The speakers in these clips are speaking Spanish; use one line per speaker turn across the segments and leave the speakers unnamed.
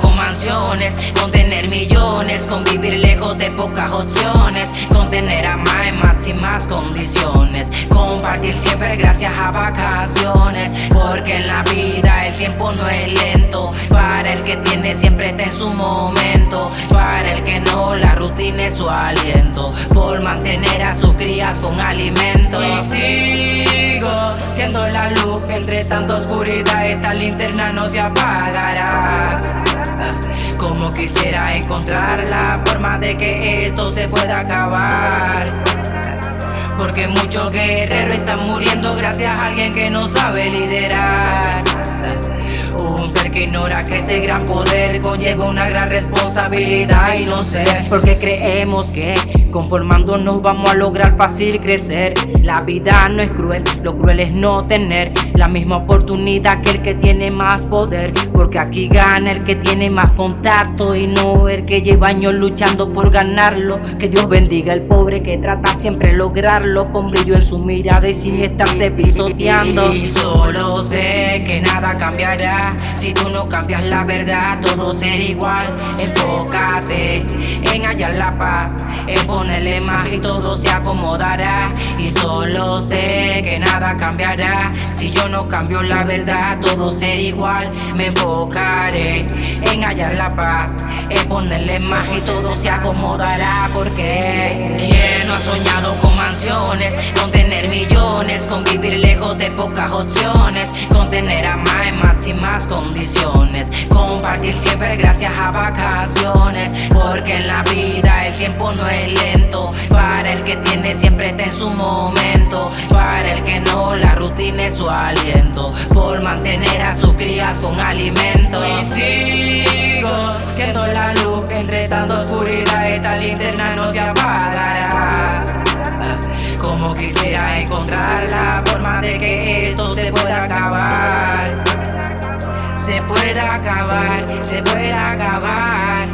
¿Quién no ha soñado con mansiones? Con tener millones, con vivir lejos de pocas opciones Con tener a más en máximas condiciones Compartir siempre gracias a vacaciones Porque en la vida el tiempo no es lento Para el que tiene siempre está en su momento Para el que no la rutina es su aliento Por mantener a sus crías con alimento Y sigo siendo la luz entre tanta oscuridad Esta linterna no se apagará como quisiera encontrar la forma de que esto se pueda acabar. Porque muchos guerreros están muriendo gracias a alguien que no sabe liderar. Un ser que ignora que ese gran poder conlleva una gran responsabilidad y no sé porque creemos que conformándonos vamos a lograr fácil crecer. La vida no es cruel, lo cruel es no tener la misma oportunidad que el que tiene más poder. Porque aquí gana el que tiene más contacto y no el que lleva años luchando por ganarlo. Que Dios bendiga al pobre que trata siempre lograrlo con brillo en su mirada y sin estarse pisoteando. Y solo sé que nada cambiará si tú no cambias la verdad, todo será igual. Enfócate en hallar la paz, en ponerle más y todo se acomodará. Y solo sé que nada cambiará si yo no cambio la verdad, todo será igual. Me enfocaré en hallar la paz, en ponerle más y todo se acomodará. Porque ¿quién ha soñado con mansiones, con tener millones, con vivir lejos de pocas opciones, con tener a más en máximas condiciones, compartir siempre gracias a vacaciones, porque en la vida el tiempo no es lento. Para el que tiene siempre está en su momento, para el que no la rutina es su aliento, por mantener a sus crías con alimento. Y sigo siendo la luz entre tanta oscuridad, Se pueda acabar, se pueda acabar.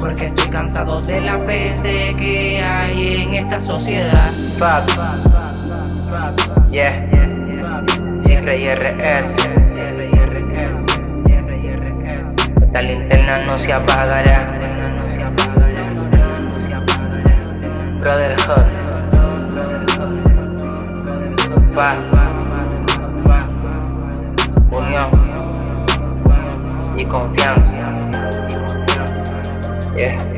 Porque estoy cansado de la peste que hay en esta sociedad.
Fuck. Yeah. Siempre IRS. Esta linterna no se apagará. Brotherhood. Paz. Y confianza. Yeah.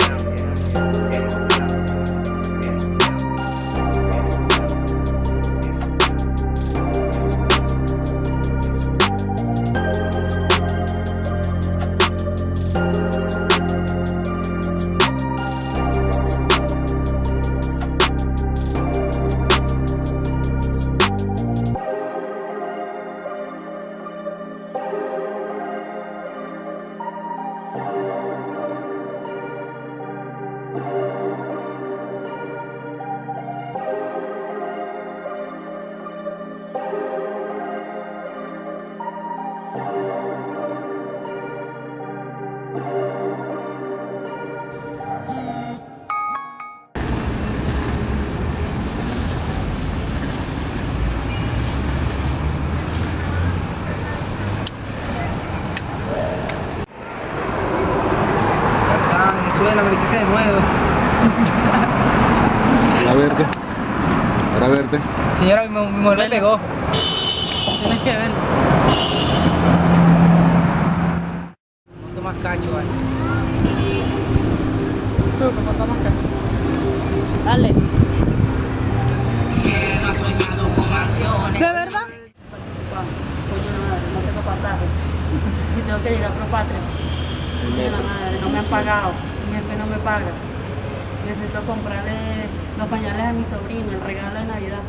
Me visité de nuevo.
Para verte. Para verte.
Señora, mi, mi mujer me pegó.
Tienes que ver.
Monto más cacho, vale.
Tú, ¿cómo tomas acá? Dale. ¿De verdad? La madre, no tengo pasaje. Y tengo que llegar a Propatria. Coño, la madre, no me han pagado. Mi jefe no me paga. Necesito comprarle los pañales a mi sobrino, el regalo de Navidad.